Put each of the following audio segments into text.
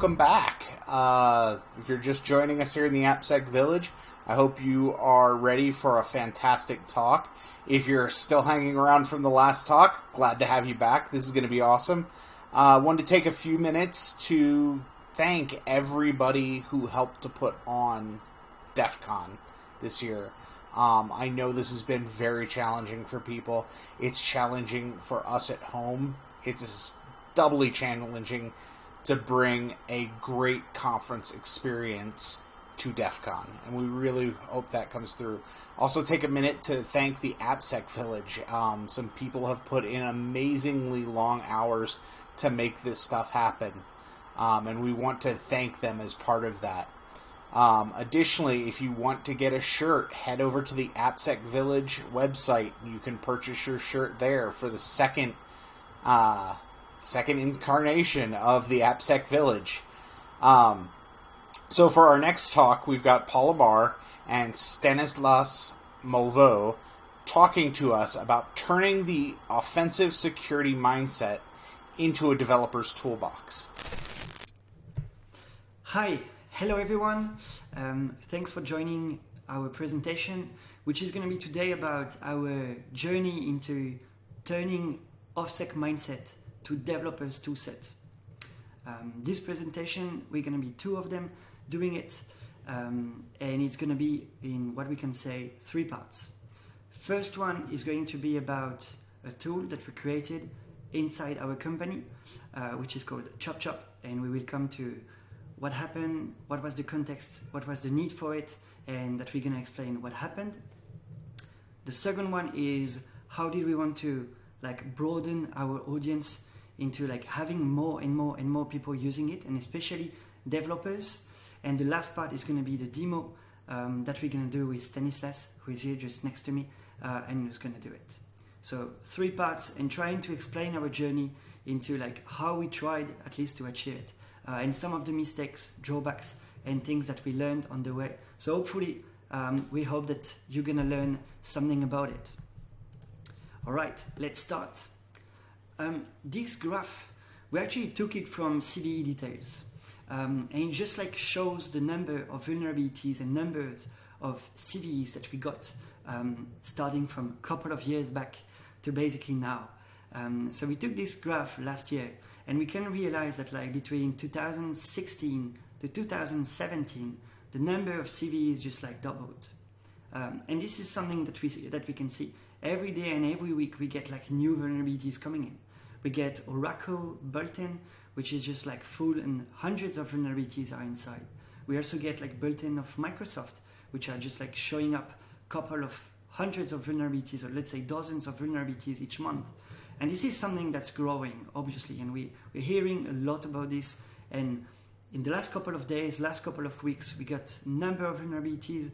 welcome back. Uh, if you're just joining us here in the AppSec Village, I hope you are ready for a fantastic talk. If you're still hanging around from the last talk, glad to have you back. This is going to be awesome. I uh, wanted to take a few minutes to thank everybody who helped to put on DEF CON this year. Um, I know this has been very challenging for people. It's challenging for us at home. It's doubly challenging to bring a great conference experience to DEF CON, and we really hope that comes through. Also, take a minute to thank the AppSec Village. Um, some people have put in amazingly long hours to make this stuff happen, um, and we want to thank them as part of that. Um, additionally, if you want to get a shirt, head over to the AppSec Village website. You can purchase your shirt there for the second uh, second incarnation of the AppSec Village. Um, so for our next talk, we've got Paul Amar and Stanislas Molveau talking to us about turning the offensive security mindset into a developer's toolbox. Hi, hello everyone. Um, thanks for joining our presentation, which is going to be today about our journey into turning OffSec mindset to developers toolset. Um, this presentation, we're going to be two of them doing it, um, and it's going to be in what we can say three parts. First one is going to be about a tool that we created inside our company, uh, which is called Chop Chop, and we will come to what happened, what was the context, what was the need for it, and that we're going to explain what happened. The second one is how did we want to like broaden our audience into like having more and more and more people using it and especially developers. And the last part is going to be the demo um, that we're going to do with Stanislas who is here just next to me uh, and who's going to do it. So three parts and trying to explain our journey into like how we tried at least to achieve it uh, and some of the mistakes drawbacks and things that we learned on the way. So hopefully um, we hope that you're gonna learn something about it. All right let's start um, this graph, we actually took it from CVE details. Um, and it just like shows the number of vulnerabilities and numbers of CVEs that we got um, starting from a couple of years back to basically now. Um, so we took this graph last year and we can realize that like between 2016 to 2017, the number of CVEs just like doubled. Um, and this is something that we, that we can see every day and every week we get like new vulnerabilities coming in. We get Oracle Bulletin, which is just like full and hundreds of vulnerabilities are inside. We also get like bulletin of Microsoft, which are just like showing up a couple of hundreds of vulnerabilities, or let's say dozens of vulnerabilities each month. And this is something that's growing, obviously, and we, we're hearing a lot about this. And in the last couple of days, last couple of weeks, we got number of vulnerabilities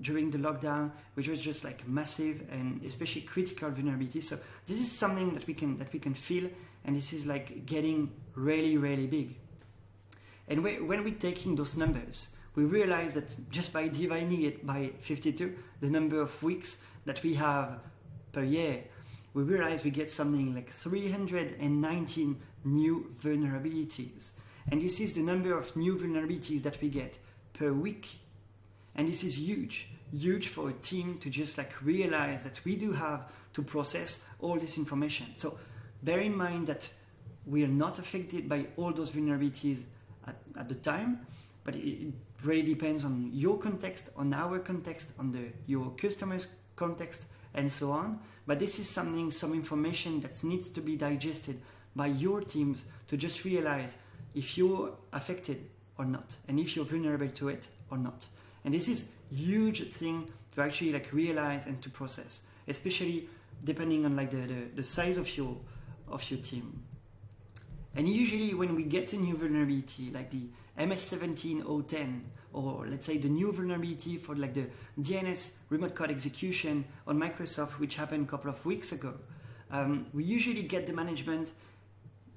during the lockdown, which was just like massive and especially critical vulnerability. So this is something that we can that we can feel, and this is like getting really really big. And we, when we're taking those numbers, we realize that just by dividing it by 52, the number of weeks that we have per year, we realize we get something like 319 new vulnerabilities. And this is the number of new vulnerabilities that we get per week and this is huge, huge for a team to just like realize that we do have to process all this information. So bear in mind that we are not affected by all those vulnerabilities at, at the time, but it really depends on your context, on our context, on the your customer's context, and so on. But this is something, some information that needs to be digested by your teams to just realize if you're affected or not, and if you're vulnerable to it or not. And this is huge thing to actually like realize and to process, especially depending on like the, the, the size of your of your team. And usually when we get a new vulnerability like the MS17010 or let's say the new vulnerability for like the DNS remote code execution on Microsoft which happened a couple of weeks ago, um, we usually get the management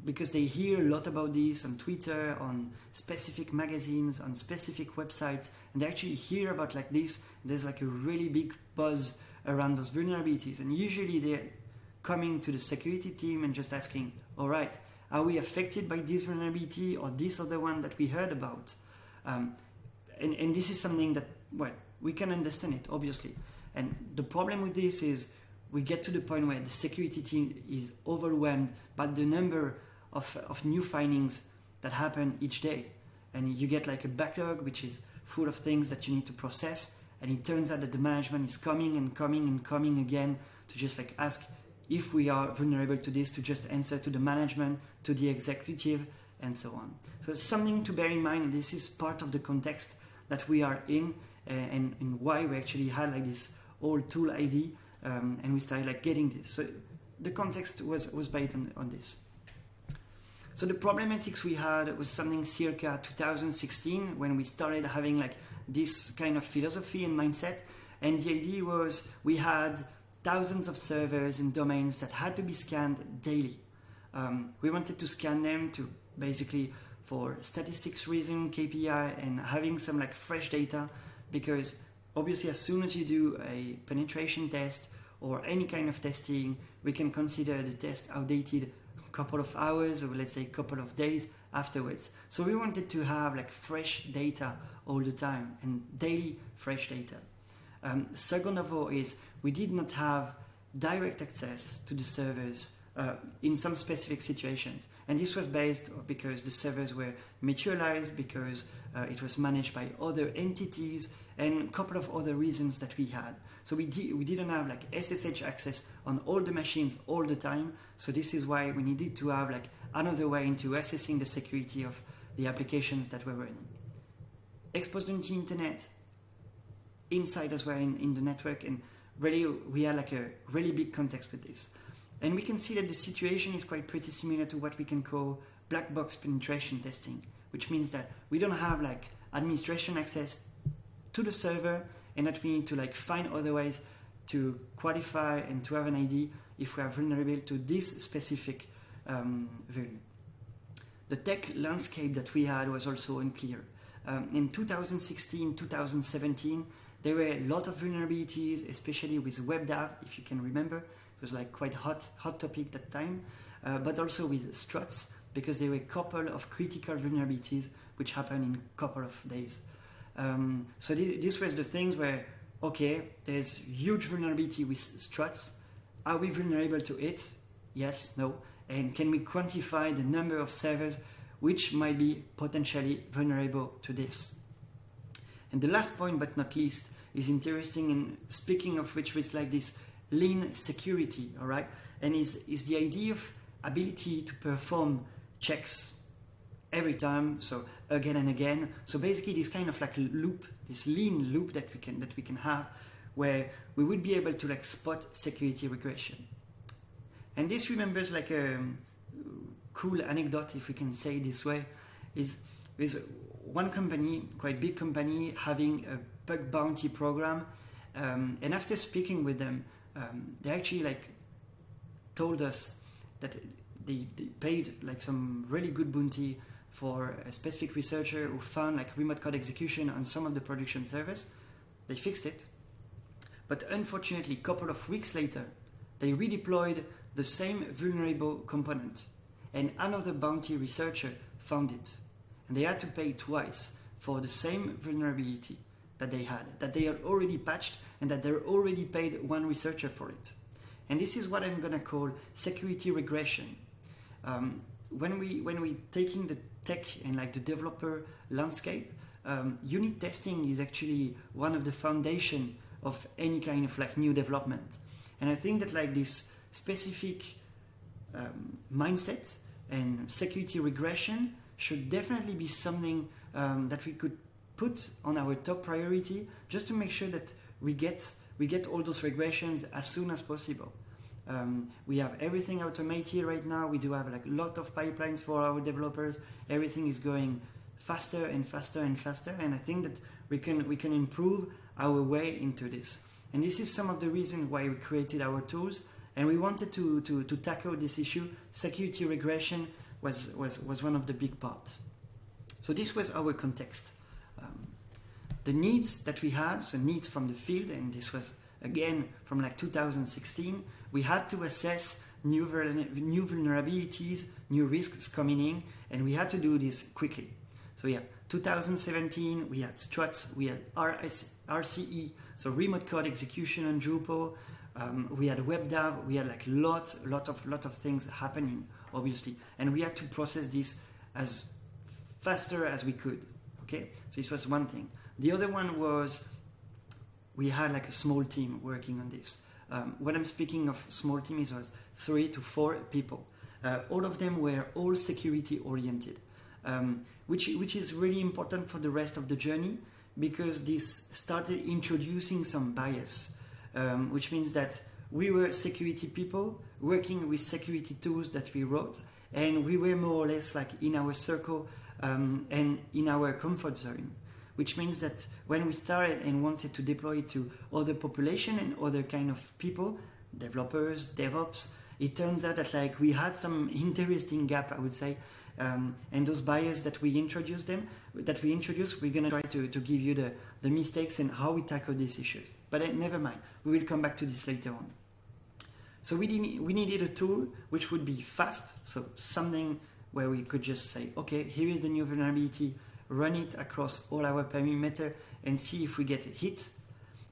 because they hear a lot about this on Twitter, on specific magazines, on specific websites, and they actually hear about like this. There's like a really big buzz around those vulnerabilities, and usually they're coming to the security team and just asking, "All right, Are we affected by this vulnerability or this other one that we heard about? Um, and, and this is something that, well, we can understand it, obviously. And the problem with this is we get to the point where the security team is overwhelmed by the number of, of new findings that happen each day. And you get like a backlog which is full of things that you need to process. And it turns out that the management is coming and coming and coming again to just like ask if we are vulnerable to this, to just answer to the management, to the executive, and so on. So something to bear in mind. This is part of the context that we are in uh, and, and why we actually had like this old tool ID um, and we started like getting this. So the context was, was based on, on this. So the problematics we had was something circa 2016 when we started having like this kind of philosophy and mindset. And the idea was we had thousands of servers and domains that had to be scanned daily. Um, we wanted to scan them to basically for statistics reason, KPI, and having some like fresh data because obviously as soon as you do a penetration test or any kind of testing, we can consider the test outdated couple of hours or let's say couple of days afterwards. So we wanted to have like fresh data all the time and daily fresh data. Um, second of all is we did not have direct access to the servers uh, in some specific situations. And this was based because the servers were mutualized, because uh, it was managed by other entities, and a couple of other reasons that we had. So we, di- we didn't have like SSH access on all the machines all the time. So this is why we needed to have like another way into assessing the security of the applications that were running. Exposed on the internet, insiders were in, in the network, and really we had like a really big context with this. And we can see that the situation is quite pretty similar to what we can call black box penetration testing, which means that we don't have like administration access to the server and that we need to like find other ways to qualify and to have an ID if we are vulnerable to this specific um. The tech landscape that we had was also unclear. Um, in 2016, 2017, there were a lot of vulnerabilities, especially with WebDAV, if you can remember. It was like quite hot, hot topic that time, uh, but also with struts because there were a couple of critical vulnerabilities which happened in a couple of days. Um, so th- this was the things where, okay, there's huge vulnerability with struts. Are we vulnerable to it? Yes, no. And can we quantify the number of servers which might be potentially vulnerable to this? And the last point, but not least, is interesting in speaking of which is like this lean security, all right? And is, is the idea of ability to perform checks every time, so again and again. So basically this kind of like loop, this lean loop that we can that we can have where we would be able to like spot security regression. And this remembers like a cool anecdote, if we can say this way, is is one company, quite big company, having a bug bounty program, um, and after speaking with them, um, they actually like told us that they, they paid like some really good bounty for a specific researcher who found like remote code execution on some of the production servers. They fixed it, but unfortunately, a couple of weeks later, they redeployed the same vulnerable component, and another bounty researcher found it, and they had to pay twice for the same vulnerability that they had, that they had already patched, and that they already paid one researcher for it. And this is what I'm gonna call security regression. Um, when we when we taking the tech and like the developer landscape, um, unit testing is actually one of the foundation of any kind of like new development. And I think that like this specific um, mindset and security regression should definitely be something um, that we could put on our top priority just to make sure that we get we get all those regressions as soon as possible. Um, we have everything automated right now. We do have like a lot of pipelines for our developers. Everything is going faster and faster and faster, and I think that we can we can improve our way into this. And this is some of the reasons why we created our tools. And we wanted to, to, to tackle this issue. Security regression was, was, was one of the big parts. So this was our context. Um, the needs that we had, so needs from the field, and this was again from like 2016, we had to assess new, new vulnerabilities, new risks coming in, and we had to do this quickly. So yeah, 2017 we had struts, we had RS, RCE, so remote code execution on Drupal. Um, we had WebDAV, we had like lots, lot of, lot of things happening, obviously, and we had to process this as faster as we could. Okay, so this was one thing. The other one was we had like a small team working on this. Um, when I'm speaking of small team, it was three to four people. Uh, all of them were all security oriented, um, which which is really important for the rest of the journey because this started introducing some bias, um, which means that we were security people working with security tools that we wrote, and we were more or less like in our circle um, and in our comfort zone which means that when we started and wanted to deploy it to other population and other kind of people, developers, DevOps, it turns out that like we had some interesting gap, I would say, um, and those bias that we introduced them, that we introduced, we're gonna try to, to give you the, the mistakes and how we tackle these issues. But uh, never mind, we will come back to this later on. So we, did, we needed a tool which would be fast, so something where we could just say, okay, here is the new vulnerability, run it across all our perimeter and see if we get a hit.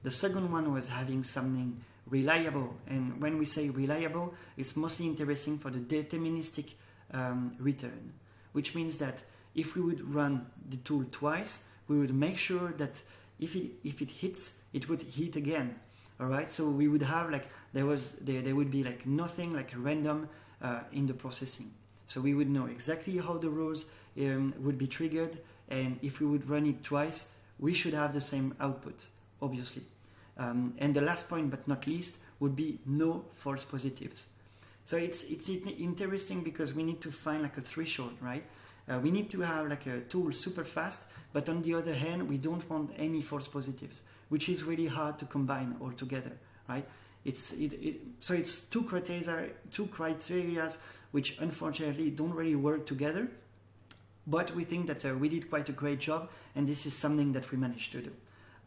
The second one was having something reliable. And when we say reliable, it's mostly interesting for the deterministic um, return, which means that if we would run the tool twice, we would make sure that if it, if it hits, it would hit again. All right, so we would have like there was there, there would be like nothing like random uh, in the processing. So we would know exactly how the rules um, would be triggered and if we would run it twice, we should have the same output, obviously. Um, and the last point, but not least, would be no false positives. So it's it's interesting because we need to find like a threshold, right? Uh, we need to have like a tool super fast, but on the other hand, we don't want any false positives, which is really hard to combine all together, right? It's it, it so it's two criteria, two criteria which unfortunately don't really work together but we think that uh, we did quite a great job, and this is something that we managed to do.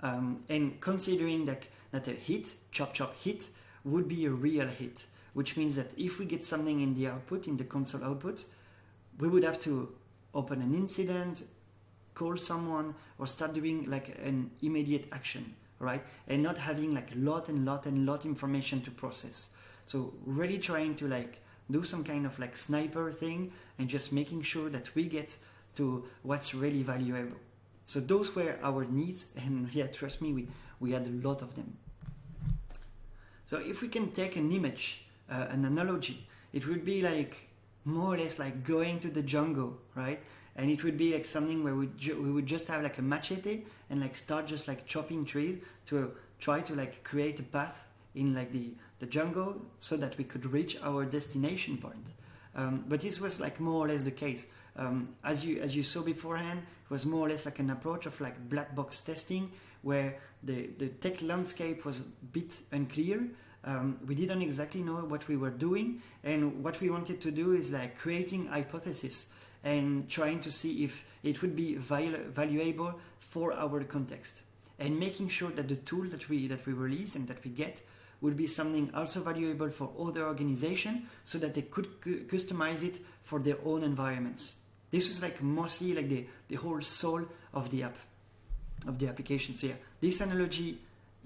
Um, and considering that, that a hit, chop chop hit, would be a real hit, which means that if we get something in the output, in the console output, we would have to open an incident, call someone, or start doing like an immediate action, right? And not having like a lot and lot and lot information to process. So really trying to like do some kind of like sniper thing and just making sure that we get to what's really valuable. So those were our needs and yeah, trust me, we, we had a lot of them. So if we can take an image, uh, an analogy, it would be like more or less like going to the jungle, right? And it would be like something where we, we would just have like a machete and like start just like chopping trees to try to like create a path in like the the jungle so that we could reach our destination point. Um, but this was like more or less the case. Um, as you as you saw beforehand, it was more or less like an approach of like black box testing, where the the tech landscape was a bit unclear. Um, we didn't exactly know what we were doing, and what we wanted to do is like creating hypothesis and trying to see if it would be valuable for our context, and making sure that the tool that we that we release and that we get would be something also valuable for other organizations so that they could customize it for their own environments. This was like mostly like the, the whole soul of the app, of the applications yeah, This analogy,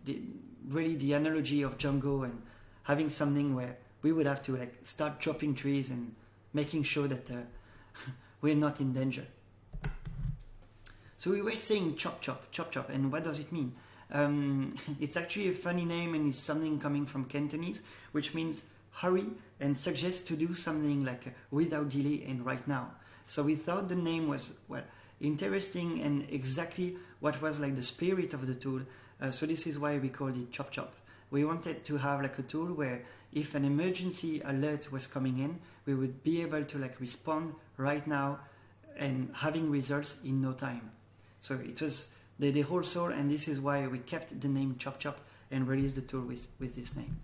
the, really the analogy of jungle and having something where we would have to like start chopping trees and making sure that uh, we're not in danger. So we were saying chop chop, chop chop, and what does it mean? Um, it's actually a funny name and it's something coming from Cantonese, which means hurry and suggests to do something like uh, without delay and right now. So we thought the name was, well, interesting and exactly what was like the spirit of the tool. Uh, so this is why we called it Chop Chop. We wanted to have like a tool where if an emergency alert was coming in, we would be able to like respond right now and having results in no time. So it was the, whole soul, and this is why we kept the name Chop Chop and released the tool with, with this name.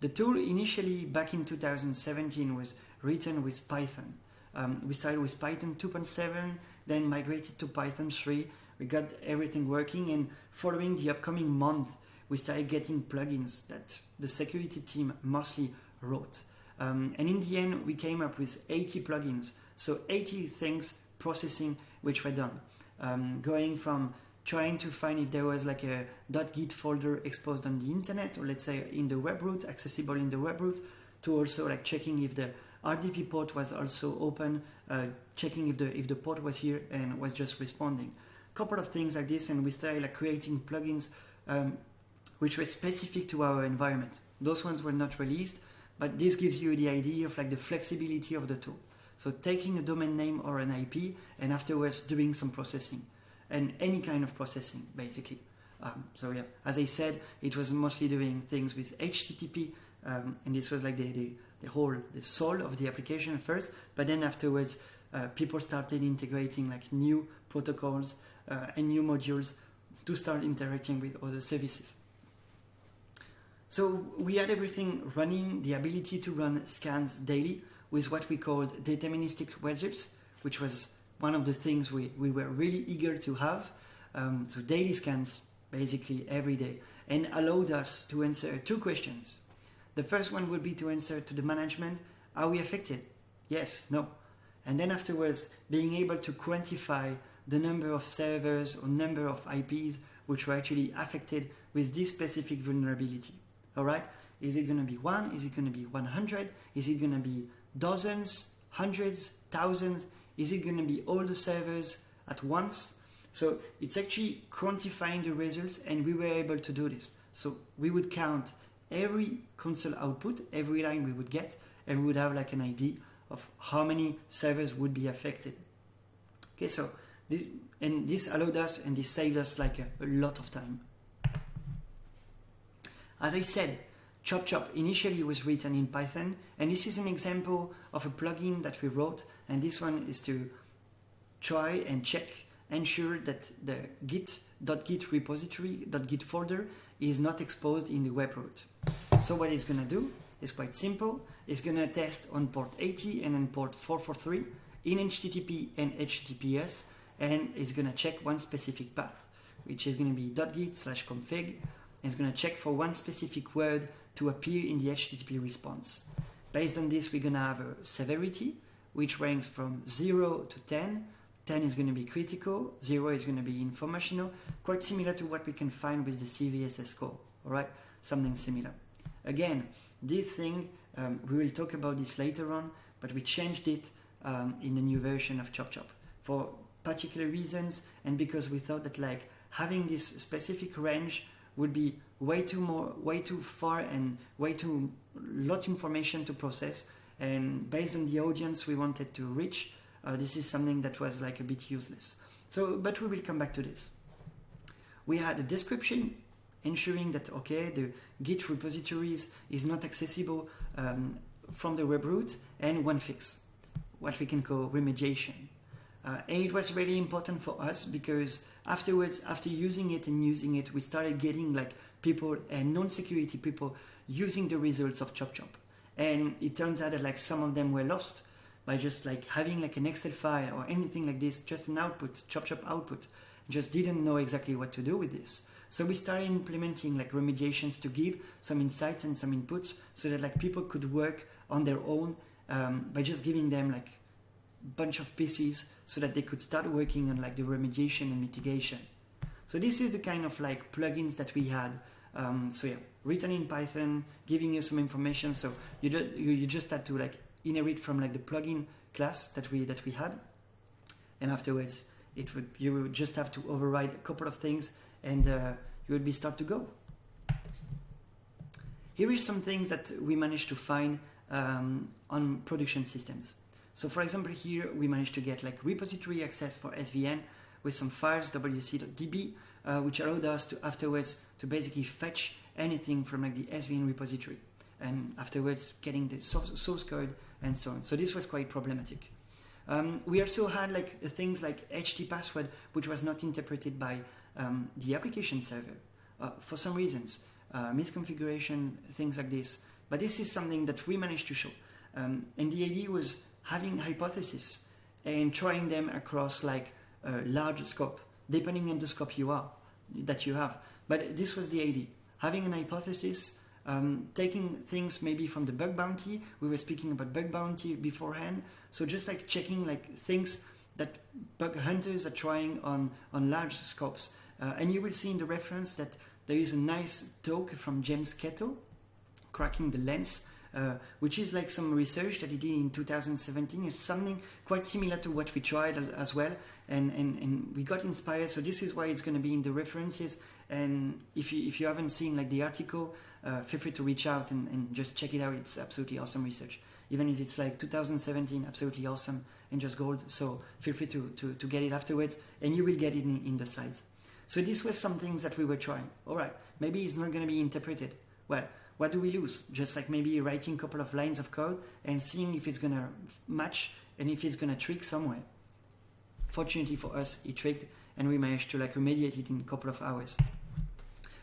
The tool initially back in 2017 was written with Python. Um, we started with Python 2.7, then migrated to Python 3. We got everything working, and following the upcoming month, we started getting plugins that the security team mostly wrote. Um, and in the end, we came up with 80 plugins. So 80 things processing which were done. Um, going from trying to find if there was like a .git folder exposed on the internet, or let's say in the web root, accessible in the web root, to also like checking if the RDP port was also open, uh, checking if the if the port was here and was just responding. A couple of things like this, and we started like creating plugins um, which were specific to our environment. Those ones were not released, but this gives you the idea of like the flexibility of the tool. So taking a domain name or an IP and afterwards doing some processing and any kind of processing basically. Um, so yeah, as I said, it was mostly doing things with HTTP um, and this was like the, the, the, whole, the soul of the application first, but then afterwards uh, people started integrating like new protocols uh, and new modules to start interacting with other services. So we had everything running, the ability to run scans daily with what we called deterministic results, which was one of the things we, we were really eager to have. Um, so daily scans basically every day and allowed us to answer two questions. The first one would be to answer to the management, are we affected? Yes, no. And then afterwards, being able to quantify the number of servers or number of IPs which were actually affected with this specific vulnerability. All right? Is it going to be one? Is it going to be 100? Is it going to be dozens, hundreds, thousands? Is it going to be all the servers at once? So it's actually quantifying the results, and we were able to do this. So we would count every console output, every line we would get, and we would have like an idea of how many servers would be affected. Okay, so this, and this allowed us and this saved us like a, a lot of time. As I said, Chop Chop initially was written in Python, and this is an example of a plugin that we wrote, and this one is to try and check, ensure that the git.git repository, .git folder is not exposed in the web root. So what it's going to do is quite simple. It's going to test on port 80 and on port 443 in HTTP and HTTPS, and it's going to check one specific path, which is going to be .git slash config, it's going to check for one specific word to appear in the HTTP response. Based on this, we're going to have a severity, which ranks from 0 to 10. 10 is going to be critical, 0 is going to be informational, quite similar to what we can find with the CVSS score, all right? Something similar. Again, this thing, um, we will talk about this later on, but we changed it um, in the new version of ChopChop for particular reasons and because we thought that like having this specific range would be way too more, way too far, and way too lot information to process. And based on the audience we wanted to reach, uh, this is something that was like a bit useless. So, but we will come back to this. We had a description ensuring that okay, the Git repositories is not accessible um, from the web root, and one fix, what we can call remediation. Uh, and it was really important for us because afterwards, after using it and using it, we started getting like people and non-security people using the results of Chop Chop. And it turns out that like some of them were lost by just like having like an Excel file or anything like this, just an output, Chop Chop output, just didn't know exactly what to do with this. So we started implementing like remediations to give some insights and some inputs so that like people could work on their own um, by just giving them like bunch of pieces so that they could start working on like the remediation and mitigation. So this is the kind of like plugins that we had. Um, so yeah, written in Python, giving you some information. So you, do, you you just had to like inherit from like the plugin class that we that we had, and afterwards it would you would just have to override a couple of things, and uh, you would be start to go. Here is some things that we managed to find um, on production systems. So for example, here we managed to get like repository access for SVN with some files wc.db, uh, which allowed us to afterwards to basically fetch anything from like the SVN repository and afterwards getting the source code and so on. So this was quite problematic. Um, we also had like things like HT password, which was not interpreted by um, the application server uh, for some reasons, uh, misconfiguration, things like this. But this is something that we managed to show. Um, and the idea was having hypotheses and trying them across like a large scope, depending on the scope you are that you have. But this was the idea: having an hypothesis, um, taking things maybe from the bug bounty. We were speaking about bug bounty beforehand, so just like checking like things that bug hunters are trying on on large scopes. Uh, and you will see in the reference that there is a nice talk from James Kettle, cracking the lens, uh, which is like some research that he did in 2017. It's something quite similar to what we tried as well, and, and, and we got inspired. So this is why it's going to be in the references. And if you if you haven't seen like the article, uh, feel free to reach out and, and just check it out. It's absolutely awesome research. Even if it's like 2017, absolutely awesome and just gold. So feel free to, to, to get it afterwards, and you will get it in, in the slides. So this was some things that we were trying. All right, maybe it's not going to be interpreted. Well, what do we lose? Just like maybe writing a couple of lines of code and seeing if it's to match and if it's to trick somewhere. Fortunately for us, it tricked and we managed to like remediate it in a couple of hours.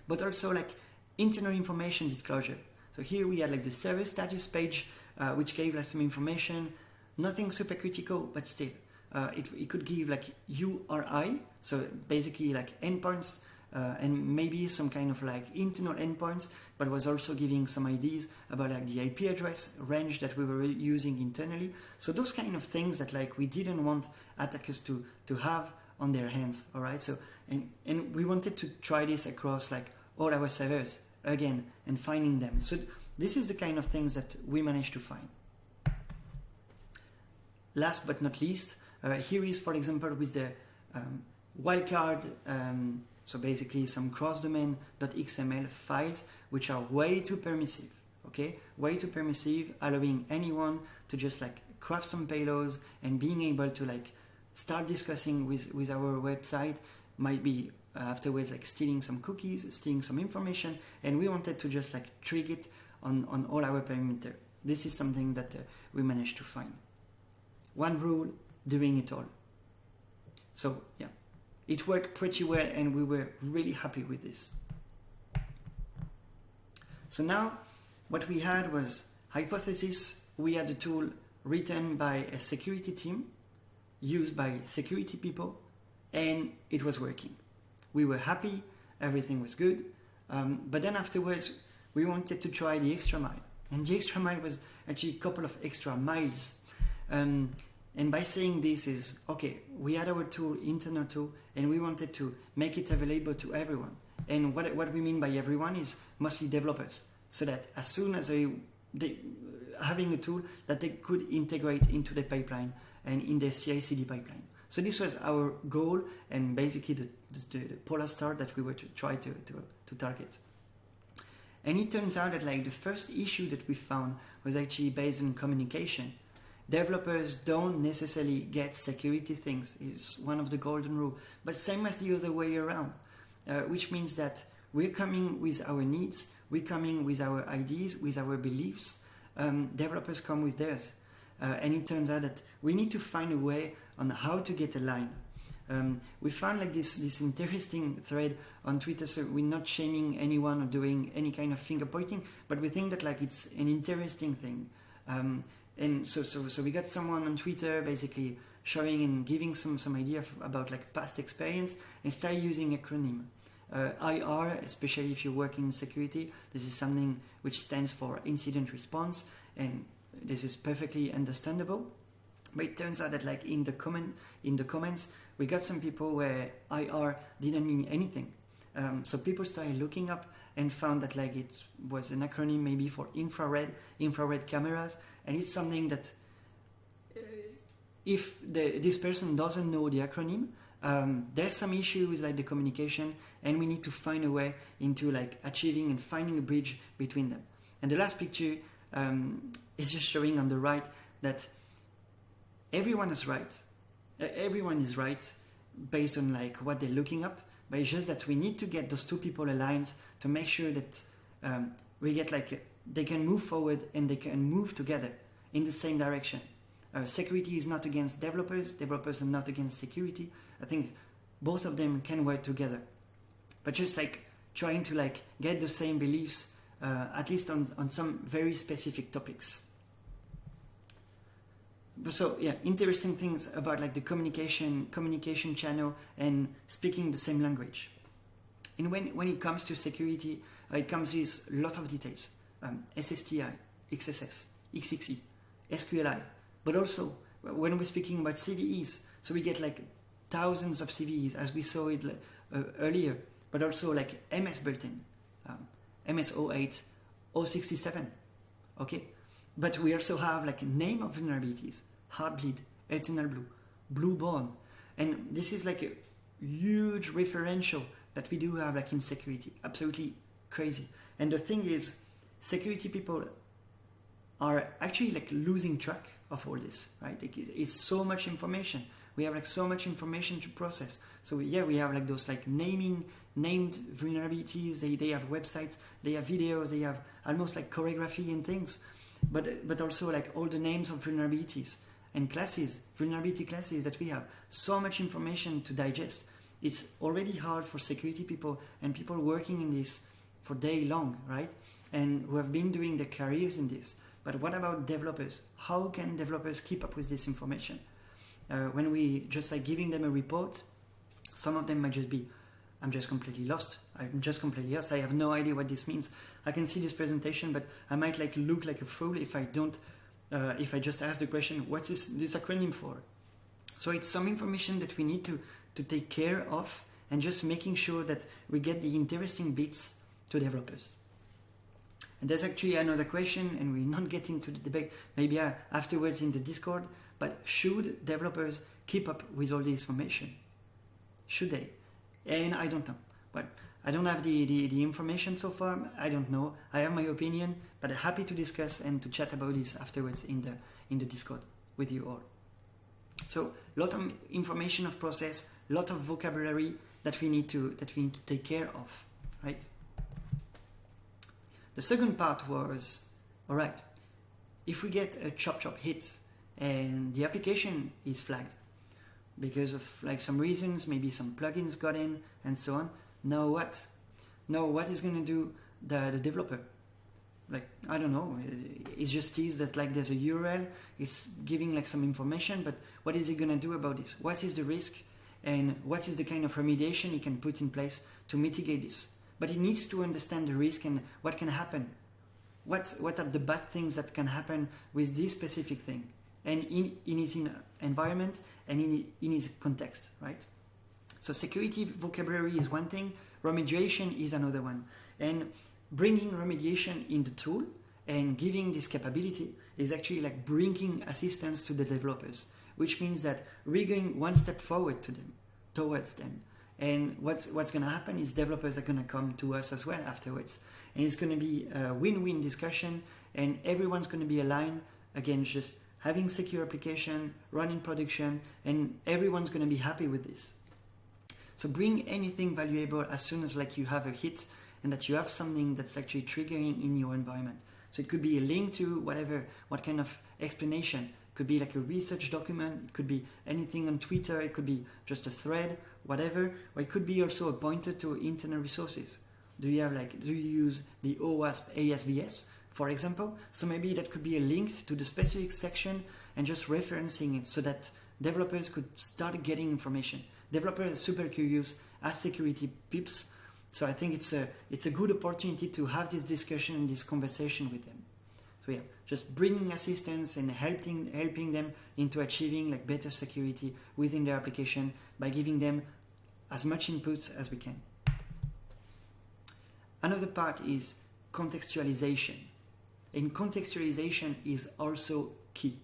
But also like internal information disclosure. So here we had like the service status page, uh, which gave us some information, nothing super critical, but still. Uh, it, it could give like URI, so basically like endpoints uh, and maybe some kind of like internal endpoints, but was also giving some ideas about like the IP address range that we were using internally. So those kind of things that like we didn't want attackers to to have on their hands. All right. So and and we wanted to try this across like all our servers again and finding them. So this is the kind of things that we managed to find. Last but not least, uh, here is for example with the um, wildcard um, so basically some cross-domain.xml files which are way too permissive, okay? Way too permissive, allowing anyone to just like craft some payloads and being able to like start discussing with, with our website might be uh, afterwards like stealing some cookies, stealing some information, and we wanted to just like trick it on, on all our perimeter. This is something that uh, we managed to find. One rule, doing it all. So yeah, it worked pretty well and we were really happy with this. So now what we had was hypothesis. We had a tool written by a security team, used by security people, and it was working. We were happy, everything was good. Um, but then afterwards, we wanted to try the extra mile. And the extra mile was actually a couple of extra miles. Um, and by saying this is, okay, we had our tool, internal tool, and we wanted to make it available to everyone. And what, what we mean by everyone is mostly developers, so that as soon as they, they having a tool that they could integrate into the pipeline and in the CI/CD pipeline. So this was our goal and basically the, the, the polar star that we were to try to, to, to target. And it turns out that like the first issue that we found was actually based on communication developers don't necessarily get security things is one of the golden rule but same as the other way around uh, which means that we're coming with our needs we're coming with our ideas with our beliefs um, developers come with theirs uh, and it turns out that we need to find a way on how to get aligned um, we found like this this interesting thread on Twitter. So we're not shaming anyone or doing any kind of finger pointing, but we think that like it's an interesting thing. Um, and so, so, so we got someone on Twitter basically showing and giving some, some idea about like past experience and start using acronym. Uh, IR, especially if you work in security, this is something which stands for incident response, and this is perfectly understandable. But it turns out that like in the comment in the comments, we got some people where IR didn't mean anything. Um, so people started looking up and found that like it was an acronym maybe for infrared infrared cameras and it's something that uh, if the, this person doesn't know the acronym um, there's some issue with like the communication and we need to find a way into like achieving and finding a bridge between them. And the last picture um, is just showing on the right that everyone is right. Everyone is right based on like what they're looking up but it's just that we need to get those two people aligned to make sure that um, we get like they can move forward and they can move together in the same direction. Uh, security is not against developers, developers are not against security. I think both of them can work together. But just like trying to like get the same beliefs, uh, at least on, on some very specific topics. So yeah, interesting things about like the communication communication channel and speaking the same language. And when, when it comes to security, uh, it comes with a lot of details. Um, SSTI, XSS, XXE, SQLI, but also when we're speaking about CVEs, so we get like thousands of CVEs as we saw it uh, earlier, but also like MS bulletin, um, MS 08, 067, okay? But we also have like name of vulnerabilities, Heartbleed, Eternal Blue, BlueBorne, and this is like a huge referential that we do have like in security, absolutely crazy. And the thing is, security people are actually like losing track of all this, right? It's so much information. We have like so much information to process. So yeah, we have like those like naming named vulnerabilities. They they have websites, they have videos, they have almost like choreography and things, but but also like all the names of vulnerabilities and classes, vulnerability classes that we have. So much information to digest. It's already hard for security people and people working in this for day long, right? And who have been doing their careers in this. But what about developers? How can developers keep up with this information? Uh, when we just like giving them a report, some of them might just be, I'm just completely lost. I'm just completely lost. I have no idea what this means. I can see this presentation, but I might like look like a fool if I don't, uh, if I just ask the question, what is this acronym for? So it's some information that we need to, to take care of and just making sure that we get the interesting bits to developers. And there's actually another question, and we're not getting to the debate, maybe uh, afterwards in the Discord, but should developers keep up with all the information? Should they? And I don't know. But I don't have the, the, the information so far. I don't know. I have my opinion, but I'm happy to discuss and to chat about this afterwards in the, in the Discord with you all. So a lot of information of process, a lot of vocabulary that we need to that we need to take care of, right? The second part was, all right, if we get a chop chop hit and the application is flagged because of like some reasons, maybe some plugins got in and so on, now what? Now what is going to do the, the developer? Like, I don't know, it just is that like there's a URL, it's giving like some information, but what is he going to do about this? What is the risk? And what is the kind of remediation he can put in place to mitigate this? But he needs to understand the risk and what can happen. What, what are the bad things that can happen with this specific thing and in, in his environment and in, in his context, right? So security vocabulary is one thing, remediation is another one. And bringing remediation in the tool and giving this capability is actually like bringing assistance to the developers, which means that we're going one step forward to them, towards them. And what's what's going to happen is developers are going to come to us as well afterwards, and it's going to be a win-win discussion, and everyone's going to be aligned against just having secure application, running production, and everyone's going to be happy with this. So bring anything valuable as soon as like you have a hit and that you have something that's actually triggering in your environment. So it could be a link to whatever, what kind of explanation. Could be like a research document. It could be anything on Twitter. It could be just a thread whatever, or it could be also a pointer to internal resources. Do you have like, do you use the OWASP ASVS, for example? So maybe that could be a link to the specific section and just referencing it so that developers could start getting information. Developers are super curious as security peeps. So I think it's a, it's a good opportunity to have this discussion and this conversation with them. So yeah, just bringing assistance and helping helping them into achieving like better security within their application by giving them as much inputs as we can. Another part is contextualization. And contextualization is also key.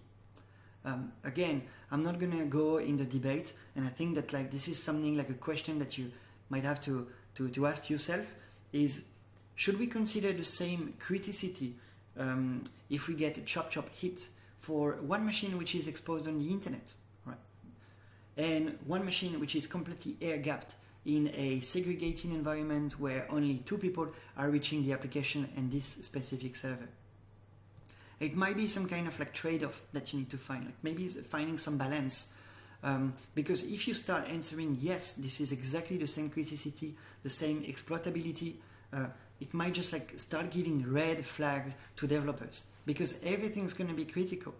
Um, again, I'm not gonna go in the debate, and I think that like this is something like a question that you might have to, to, to ask yourself is should we consider the same criticity um, if we get a chop chop hit for one machine which is exposed on the internet and one machine which is completely air gapped in a segregating environment where only two people are reaching the application and this specific server. It might be some kind of like trade-off that you need to find, like maybe finding some balance. Um, because if you start answering yes, this is exactly the same criticity, the same exploitability, uh, it might just like start giving red flags to developers because everything's going to be critical.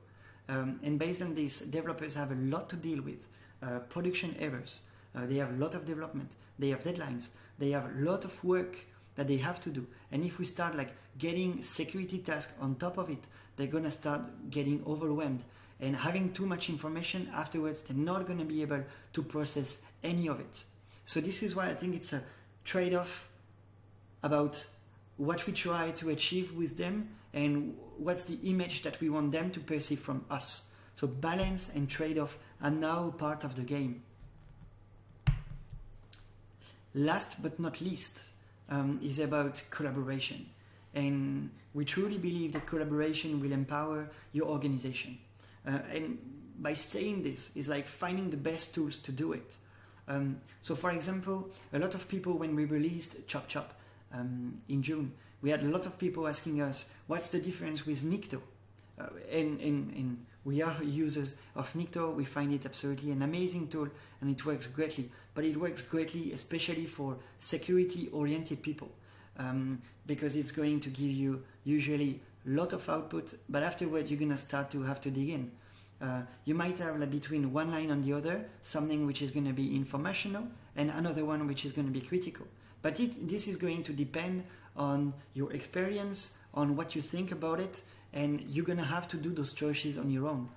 Um, and based on this, developers have a lot to deal with. Uh, production errors. Uh, they have a lot of development. They have deadlines. They have a lot of work that they have to do. And if we start like getting security tasks on top of it, they're gonna start getting overwhelmed and having too much information afterwards, they're not gonna be able to process any of it. So this is why I think it's a trade-off about what we try to achieve with them and what's the image that we want them to perceive from us. So balance and trade-off are now part of the game. Last but not least um, is about collaboration. And we truly believe that collaboration will empower your organization. Uh, and by saying this, is like finding the best tools to do it. Um, so, for example, a lot of people, when we released Chop Chop um, in June, we had a lot of people asking us, what's the difference with Nikto? Uh, and, and, and we are users of Nikto. We find it absolutely an amazing tool and it works greatly. But it works greatly, especially for security oriented people, um, because it's going to give you usually a lot of output, but afterward you're going to start to have to dig in. Uh, you might have like, between one line and the other something which is going to be informational and another one which is going to be critical. But it, this is going to depend on your experience, on what you think about it, and you're to have to do those choices on your own.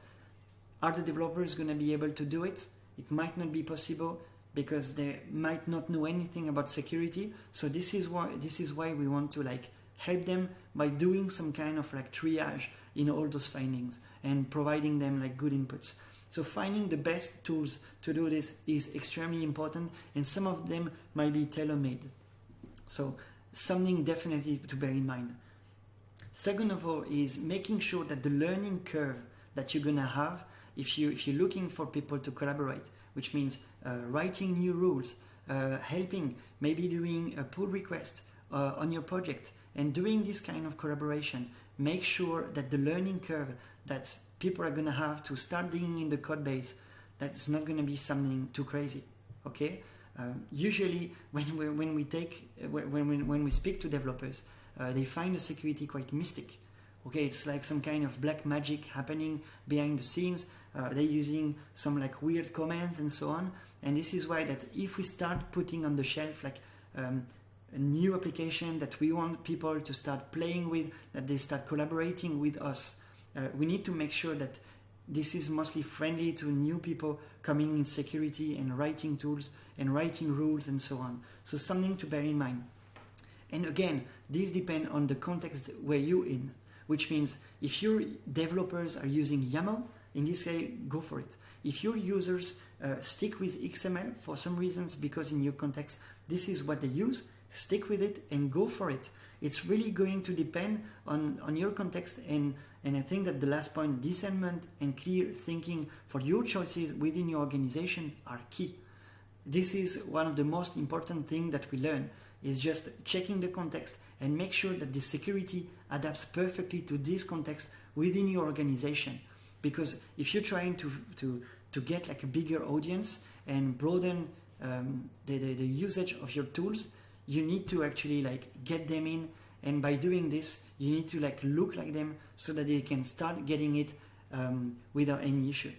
Are the developers to be able to do it? It might not be possible because they might not know anything about security. So this is why this is why we want to like help them by doing some kind of like triage in all those findings and providing them like good inputs. So finding the best tools to do this is extremely important and some of them might be tailor-made. So something definitely to bear in mind. Second of all is making sure that the learning curve that you're gonna have if you if you're looking for people to collaborate, which means uh, writing new rules, uh, helping, maybe doing a pull request uh, on your project, and doing this kind of collaboration, make sure that the learning curve that people are gonna have to start digging in the code base, that's not gonna be something too crazy. Okay. Um, usually, when we, when we take when, when, when we speak to developers, uh, they find the security quite mystic. Okay, it's like some kind of black magic happening behind the scenes. Uh, they're using some like weird commands and so on. And this is why that if we start putting on the shelf like um, a new application that we want people to start playing with, that they start collaborating with us, uh, we need to make sure that this is mostly friendly to new people coming in security and writing tools and writing rules and so on. So something to bear in mind. And again, these depend on the context where you're in, which means if your developers are using YAML, in this case, go for it. If your users uh, stick with XML for some reasons, because in your context, this is what they use, stick with it and go for it. It's really going to depend on, on your context and, and I think that the last point, discernment and clear thinking for your choices within your organization are key. This is one of the most important things that we learn is just checking the context and make sure that the security adapts perfectly to this context within your organization. Because if you're trying to, to, to get like a bigger audience and broaden um, the, the, the usage of your tools, you need to actually like get them in. And by doing this you need to like look like them so that they can start getting it um, without any issue.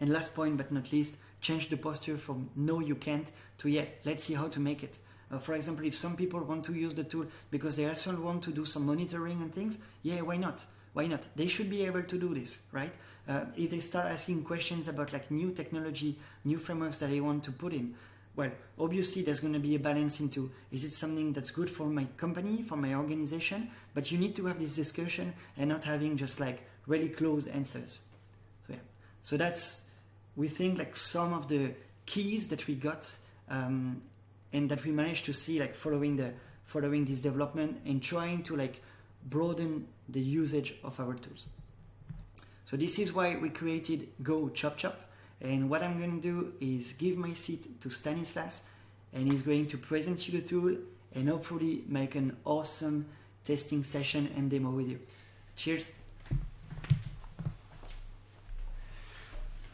And last point but not least change the posture from no you can't to yeah let's see how to make it uh, for example, if some people want to use the tool because they also want to do some monitoring and things, yeah, why not? Why not? They should be able to do this, right? Uh, if they start asking questions about like new technology, new frameworks that they want to put in, well, obviously there's going to be a balance into is it something that's good for my company, for my organization? But you need to have this discussion and not having just like really closed answers. So yeah, so that's we think like some of the keys that we got um, and that we managed to see like following the following this development and trying to like broaden the usage of our tools. So this is why we created Go Chop Chop. And what I'm going to do is give my seat to Stanislas and he's going to present you the tool and hopefully make an awesome testing session and demo with you. Cheers.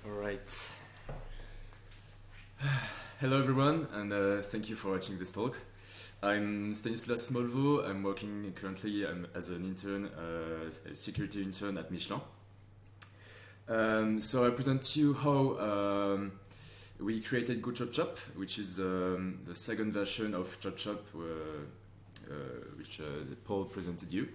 All right. Hello everyone and uh, thank you for watching this talk. I'm Stanislas Molveau. I'm working currently um, as an intern, uh, security intern at Michelin. Um, so I present to you how um, we created Go Chop Chop, which is um, the second version of Chop Chop, uh, which Paul presented you.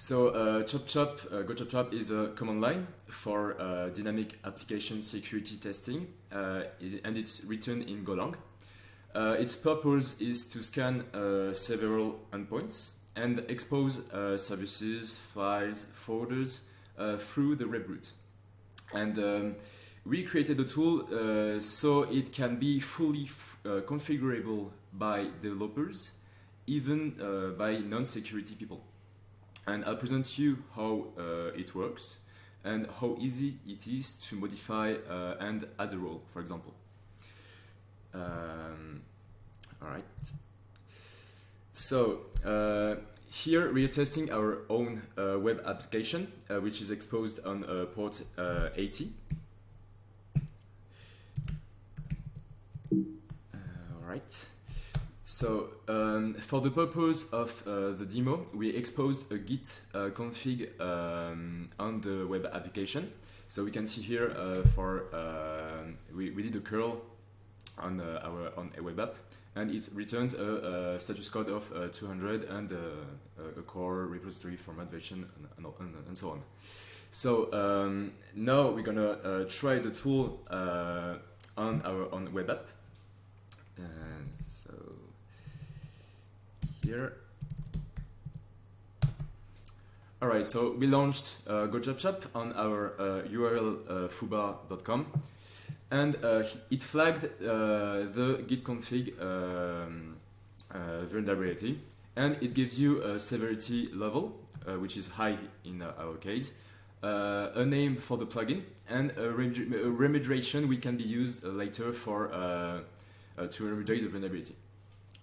So uh, Chop Chop, uh, Go Chop Chop is a command line for uh, dynamic application security testing, uh, and it's written in Golang. Uh, its purpose is to scan uh, several endpoints and expose services, files, folders through the web root. And um, we created the tool so it can be fully configurable by developers, even by non-security people and I'll present you how uh, it works and how easy it is to modify uh, and add a role, for example. Um, all right. So uh, here we are testing our own uh, web application, uh, which is exposed on uh, port 80. all right. So um, for the purpose of uh, the demo, we exposed a Git uh, config um, on the web application. So we can see here uh, for uh, we, we did a curl on uh, our on a web app, and it returns a, a status code of uh, 200 and a core repository format version and, and, and so on. So um, now we're gonna try the tool on our on web app. Here. All right, so we launched uh, GoChopChop on our uh, URL uh, foobar.com, and uh, it flagged uh, the git config um, uh, vulnerability, and it gives you a severity level, uh, which is high in our case, a name for the plugin, and a, remedi a remediation we can be used later for to remediate the vulnerability.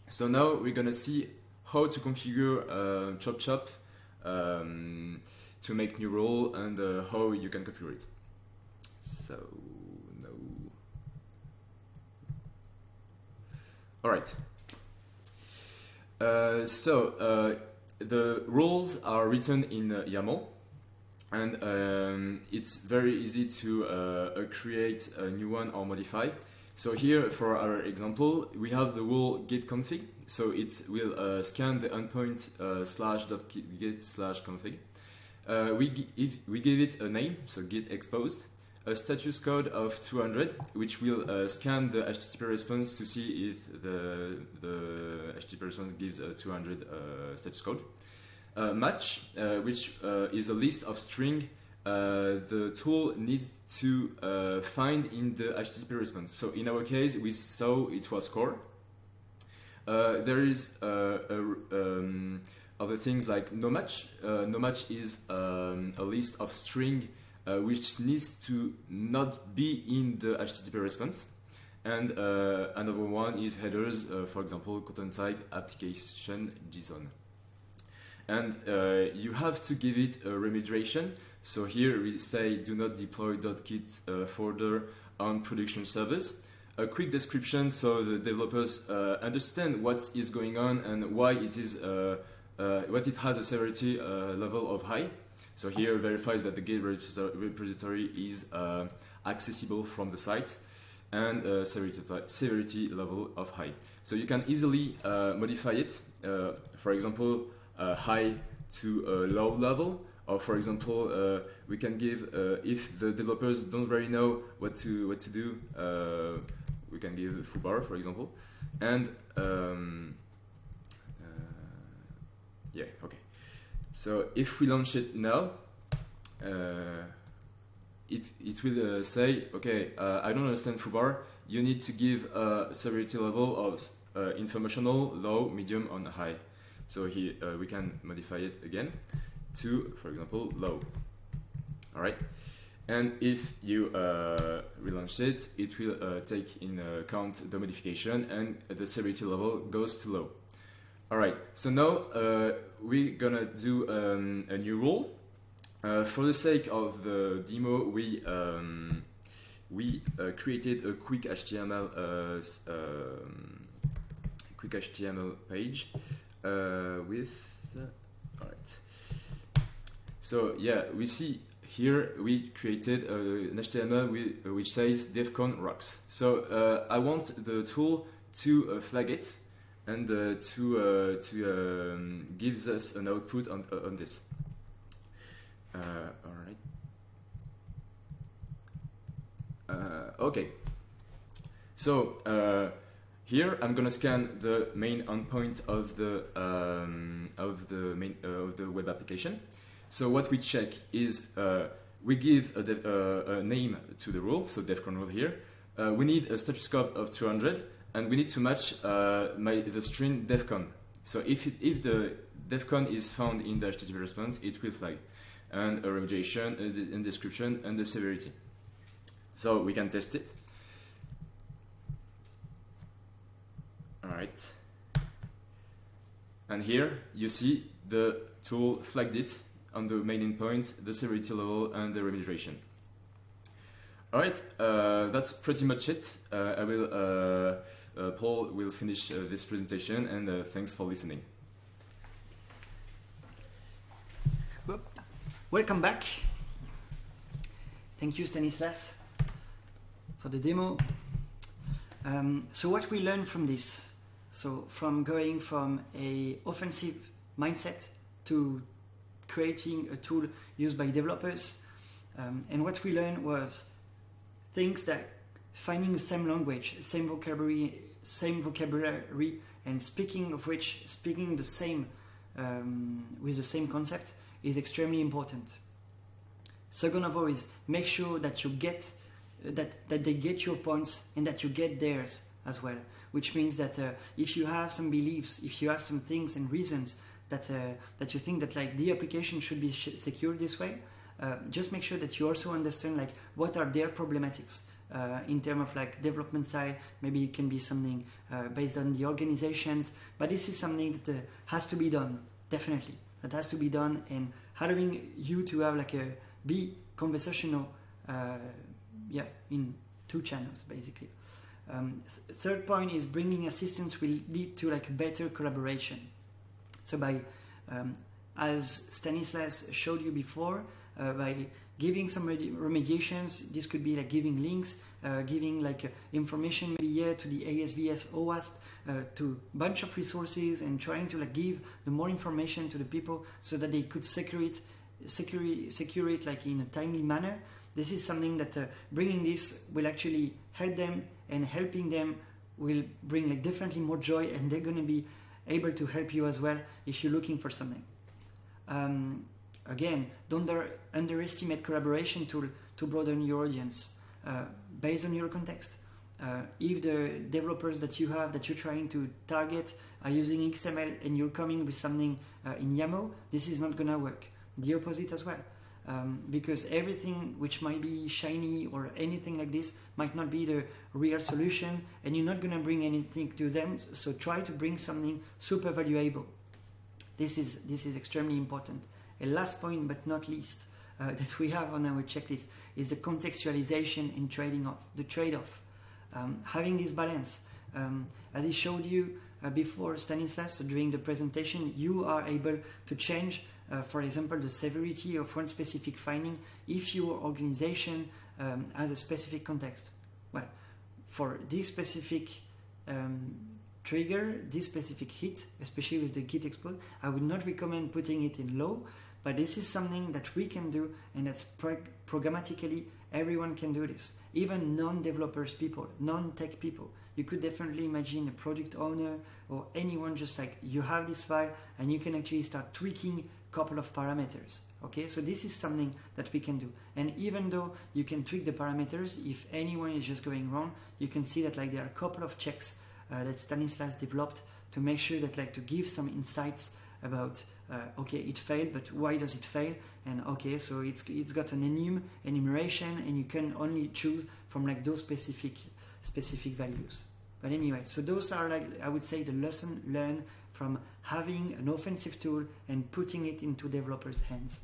So now we're gonna see how to configure uh, Chop Chop um, to make new role and uh, how you can configure it. So, no. All right. Uh, so, uh, the rules are written in uh, YAML and um, it's very easy to uh, create a new one or modify. So here, for our example, we have the rule git config. So it will uh, scan the endpoint uh, slash dot git slash config. Uh, we, if we give it a name, so git exposed, a status code of 200, which will uh, scan the HTTP response to see if the, the HTTP response gives a 200 uh, status code. match, uh, which is a list of string the tool needs to find in the HTTP response. So in our case, we saw it was core. Uh, there is uh, a, um, other things like no match. Uh, no match is um, a list of string which needs to not be in the HTTP response. And another one is headers, for example, content type application JSON and uh, you have to give it a remediation. So here we say do not deploy .git uh, folder on production servers. A quick description so the developers uh, understand what is going on and why it is uh, uh, what it has a severity uh, level of high. So here verifies that the Git repository is accessible from the site and uh, severity, severity, level of high. So you can easily uh, modify it. Uh, for example, uh, high to a low level. Or for example, uh, we can give uh, if the developers don't really know what to what to do, we can give foobar, for example, and um, yeah, okay. So if we launch it now, uh, it, it will uh, say, okay, uh, I don't understand foobar. You need to give a severity level of informational, low, medium, and high. So here uh, we can modify it again to, for example, low. All right. And if you uh, relaunch it, it will uh, take in account the modification and the severity level goes to low. All right, so now uh, we're gonna do um, a new rule. Uh, for the sake of the demo, we um, we uh, created a quick HTML um, quick HTML page uh, with all right so yeah we see here we created an HTML uh, which says defcon rocks so uh, I want the tool to uh, flag it and to to um, gives us an output on on this. All right. Okay. So here I'm gonna scan the main endpoint of the um, of the main uh, of the web application. So what we check is uh, we give a, dev, uh, a name to the rule, so defcon rule here. Uh, we need a status scope of 200, and we need to match uh, my, the string defcon. So if it, if the defcon is found in the HTTP response, it will flag, and a remediation, a, a description, and the severity. So we can test it. All right. And here you see the tool flagged it on the main endpoint, the severity level, and the remediation. All right, uh, that's pretty much it. Uh, I will, uh, uh Paul will finish uh, this presentation, and uh, thanks for listening. Welcome back. Thank you, Stanislas, for the demo. Um, so what we learned from this, so from going from a offensive mindset to creating a tool used by developers, um, and what we learned was things that finding the same language, same vocabulary, same vocabulary, and speaking of which, speaking the same um, with the same concept is extremely important. Second of all is make sure that you get that that they get your points and that you get theirs as well. Which means that uh, if you have some beliefs, if you have some things and reasons that uh, that you think that like the application should be sh- secured this way, uh, just make sure that you also understand like what are their problematics. Uh, in terms of like development side, maybe it can be something uh, based on the organizations, but this is something that uh, has to be done definitely. That has to be done, and allowing you to have like a be conversational, uh, yeah, in two channels basically. Um, th- third point is bringing assistance will lead to like better collaboration. So by, um, as Stanislas showed you before, uh, by giving some remediations, this could be like giving links, uh, giving like uh, information maybe yeah to the ASVS OWASP, uh, to bunch of resources and trying to like give the more information to the people so that they could secure it, secure, secure it like in a timely manner. This is something that uh, bringing this will actually help them and helping them will bring like definitely more joy and they're going to be able to help you as well if you're looking for something. Um, again, don't underestimate collaboration tool to broaden your audience uh, based on your context. Uh, if the developers that you have that you're trying to target are using XML and you're coming with something uh, in YAML, this is not gonna work. The opposite as well. Um, because everything which might be shiny or anything like this might not be the real solution and you're not going to bring anything to them. So try to bring something super valuable. This is this is extremely important. A last point but not least uh, that we have on our checklist is the contextualization in trading off the trade-off. Um, having this balance um, as I showed you uh, before Stanislas during the presentation you are able to change uh, for example, the severity of one specific finding if your organization um, has a specific context. Well, for this specific um, trigger, this specific hit, especially with the Git exploit, I would not recommend putting it in low, but this is something that we can do and that's prog- programmatically everyone can do this. Even non-developers people, non-tech people. You could definitely imagine a product owner or anyone just like you have this file and you can actually start tweaking a couple of parameters okay? So this is something that we can do. And even though you can tweak the parameters if anyone is just going wrong you can see that like there are a couple of checks uh, that Stanislas developed to make sure that like to give some insights about uh, okay it failed but why does it fail? And okay so it's it's got an enum enumeration and you can only choose from like those specific specific values but anyway so those are like i would say the lesson learned from having an offensive tool and putting it into developers' hands.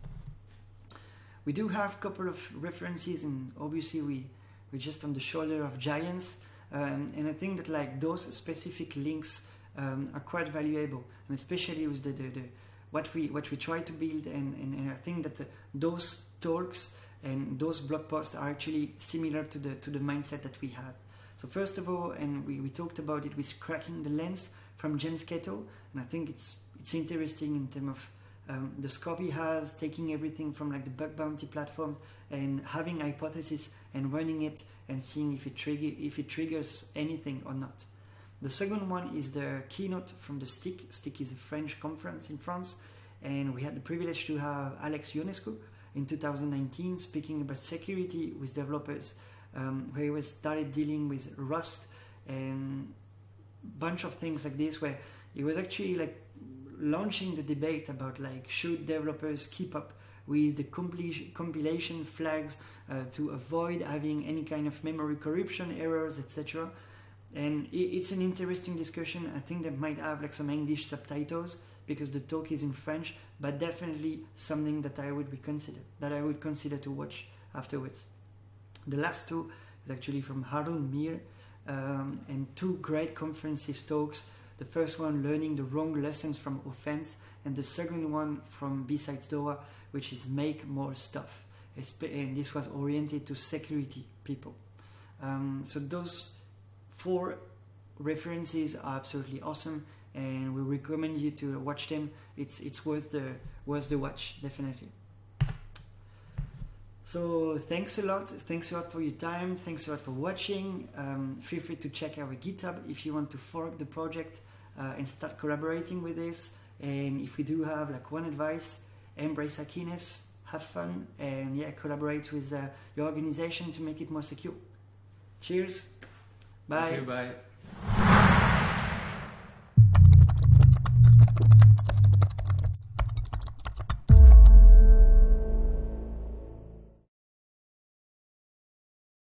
We do have a couple of references, and obviously we we're just on the shoulder of giants. Um, and I think that like those specific links um, are quite valuable, and especially with the, the, the, what we what we try to build. And, and, and I think that the, those talks and those blog posts are actually similar to the to the mindset that we have. So first of all, and we, we talked about it with cracking the lens from James Kettle, and I think it's it's interesting in terms of um, the scope he has, taking everything from like the bug bounty platforms and having hypothesis and running it and seeing if it trigger if it triggers anything or not. The second one is the keynote from the SSTIC. SSTIC is a French conference in France, and we had the privilege to have Alex Ionescu in 2019 speaking about security with developers, um, where he was started dealing with Rust and bunch of things like this, where he was actually like launching the debate about like should developers keep up with the compilation flags uh, to avoid having any kind of memory corruption errors, etc. And it's an interesting discussion. I think they might have like some English subtitles because the talk is in French, but definitely something that I would be consider that I would consider to watch afterwards. The last two is actually from Haroon Meer um, and two great conferences talks the first one learning the wrong lessons from offense, and the second one from BSides Dora, which is make more stuff. And this was oriented to security people. Um, so those four references are absolutely awesome, and we recommend you to watch them. It's it's worth the worth the watch, definitely. So thanks a lot. Thanks a lot for your time. Thanks a lot for watching. Um, feel free to check our GitHub if you want to fork the project uh, and start collaborating with this. And if we do have like one advice, embrace hackiness, have fun, and yeah, collaborate with uh, your organization to make it more secure. Cheers. Bye. bye.